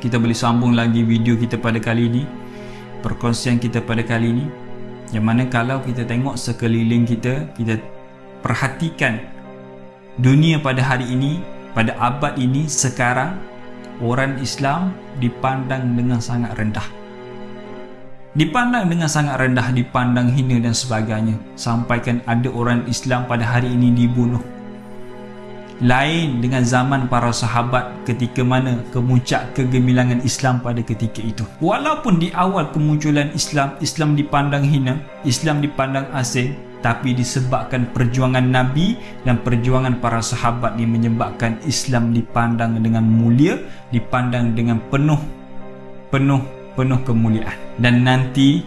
kita boleh sambung lagi video kita pada kali ini perkongsian kita pada kali ini yang mana kalau kita tengok sekeliling kita kita perhatikan dunia pada hari ini pada abad ini sekarang orang Islam dipandang dengan sangat rendah. Dipandang dengan sangat rendah dipandang hina dan sebagainya. Sampaikan ada orang Islam pada hari ini dibunuh lain dengan zaman para sahabat ketika mana kemuncak kegemilangan Islam pada ketika itu. Walaupun di awal kemunculan Islam, Islam dipandang hina, Islam dipandang asing, tapi disebabkan perjuangan Nabi dan perjuangan para sahabat ini menyebabkan Islam dipandang dengan mulia, dipandang dengan penuh penuh penuh kemuliaan. Dan nanti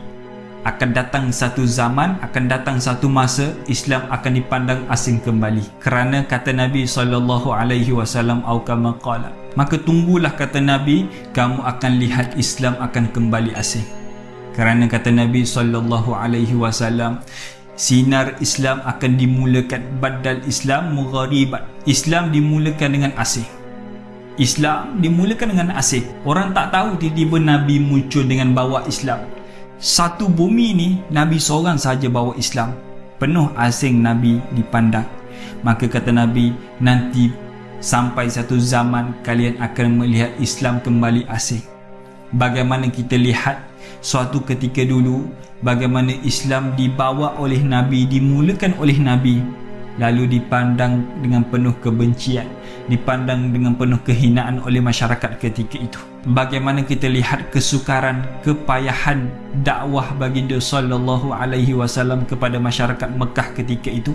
akan datang satu zaman, akan datang satu masa Islam akan dipandang asing kembali. Kerana kata Nabi sallallahu alaihi wasallam au kama qala. Maka tunggulah kata Nabi, kamu akan lihat Islam akan kembali asing. Kerana kata Nabi sallallahu alaihi wasallam, sinar Islam akan dimulakan badal Islam mugharibat. Islam dimulakan dengan asing. Islam dimulakan dengan asing. Orang tak tahu tiba-tiba Nabi muncul dengan bawa Islam satu bumi ni Nabi seorang saja bawa Islam. Penuh asing Nabi dipandang. Maka kata Nabi nanti sampai satu zaman kalian akan melihat Islam kembali asing. Bagaimana kita lihat suatu ketika dulu bagaimana Islam dibawa oleh Nabi dimulakan oleh Nabi lalu dipandang dengan penuh kebencian dipandang dengan penuh kehinaan oleh masyarakat ketika itu. Bagaimana kita lihat kesukaran kepayahan dakwah baginda sallallahu alaihi wasallam kepada masyarakat Mekah ketika itu?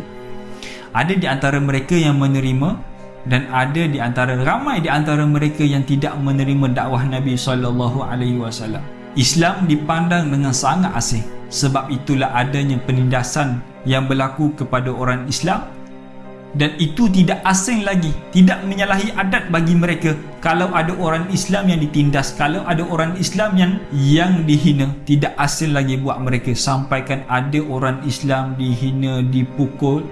Ada di antara mereka yang menerima dan ada di antara ramai di antara mereka yang tidak menerima dakwah Nabi sallallahu alaihi wasallam. Islam dipandang dengan sangat asing sebab itulah adanya penindasan yang berlaku kepada orang Islam. Dan itu tidak asing lagi tidak menyalahi adat bagi mereka kalau ada orang Islam yang ditindas kalau ada orang Islam yang yang dihina. Tidak asing lagi buat mereka sampaikan ada orang Islam dihina dipukul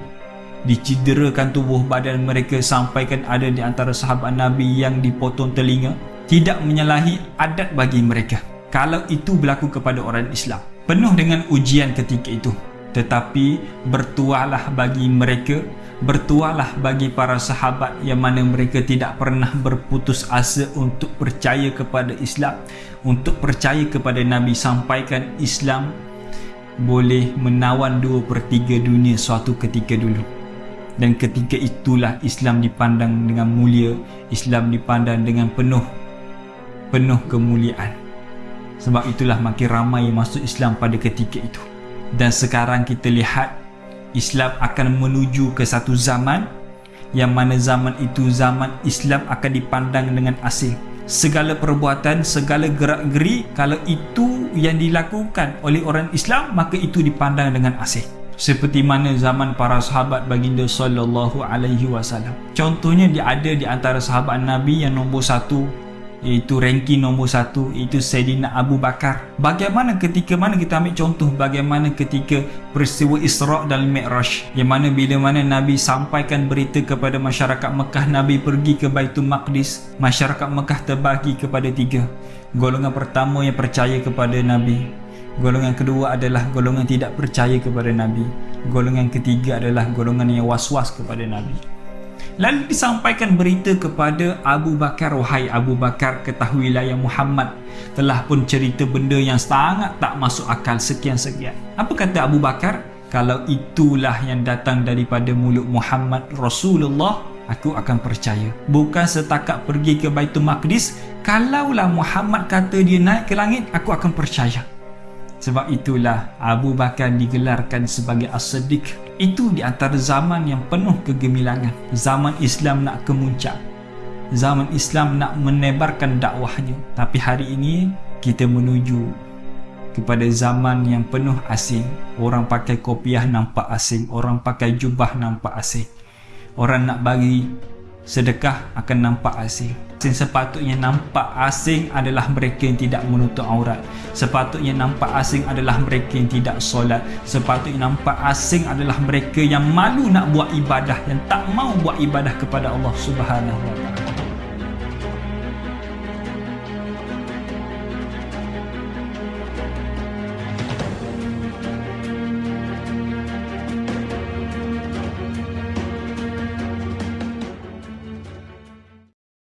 diciderakan tubuh badan mereka sampaikan ada di antara sahabat Nabi yang dipotong telinga. Tidak menyalahi adat bagi mereka kalau itu berlaku kepada orang Islam. Penuh dengan ujian ketika itu tetapi bertuahlah bagi mereka bertuahlah bagi para sahabat yang mana mereka tidak pernah berputus asa untuk percaya kepada Islam untuk percaya kepada Nabi. Sampaikan Islam boleh menawan dua per 3 dunia suatu ketika dulu. Dan ketika itulah Islam dipandang dengan mulia Islam dipandang dengan penuh penuh kemuliaan. Sebab itulah makin ramai yang masuk Islam pada ketika itu dan sekarang kita lihat Islam akan menuju ke satu zaman yang mana zaman itu zaman Islam akan dipandang dengan asing. Segala perbuatan segala gerak-geri kalau itu yang dilakukan oleh orang Islam maka itu dipandang dengan asing. Seperti mana zaman para sahabat baginda sallallahu alaihi wasallam. Contohnya dia ada di antara sahabat Nabi yang nombor satu iaitu ranking nombor satu iaitu Sayyidina Abu Bakar. Bagaimana ketika mana kita ambil contoh bagaimana ketika peristiwa Isra' dan Mi'raj? Yang mana bila mana Nabi sampaikan berita kepada masyarakat Mekah Nabi pergi ke Baitul Maqdis masyarakat Mekah terbagi kepada tiga. Golongan pertama yang percaya kepada Nabi. Golongan kedua adalah golongan tidak percaya kepada Nabi. Golongan ketiga adalah golongan yang was-was kepada Nabi Lalu disampaikan berita kepada Abu Bakar Wahai Abu Bakar ketahuilah yang Muhammad Telah pun cerita benda yang sangat tak masuk akal sekian-sekian Apa kata Abu Bakar? Kalau itulah yang datang daripada mulut Muhammad Rasulullah Aku akan percaya. Bukan setakat pergi ke Baitul Maqdis Kalaulah Muhammad kata dia naik ke langit Aku akan percaya Sebab itulah Abu Bakar digelarkan sebagai As-Siddiq itu di antara zaman yang penuh kegemilangan. Zaman Islam nak kemuncak. Zaman Islam nak menebarkan dakwahnya. Tapi hari ini kita menuju kepada zaman yang penuh asing. Orang pakai kopiah nampak asing. Orang pakai jubah nampak asing. Orang nak bagi sedekah akan nampak asing. Sepatutnya nampak asing adalah mereka yang tidak menutup aurat. Sepatutnya nampak asing adalah mereka yang tidak solat. Sepatutnya nampak asing adalah mereka yang malu nak buat ibadah, yang tak mau buat ibadah kepada Allah Subhanahu Wa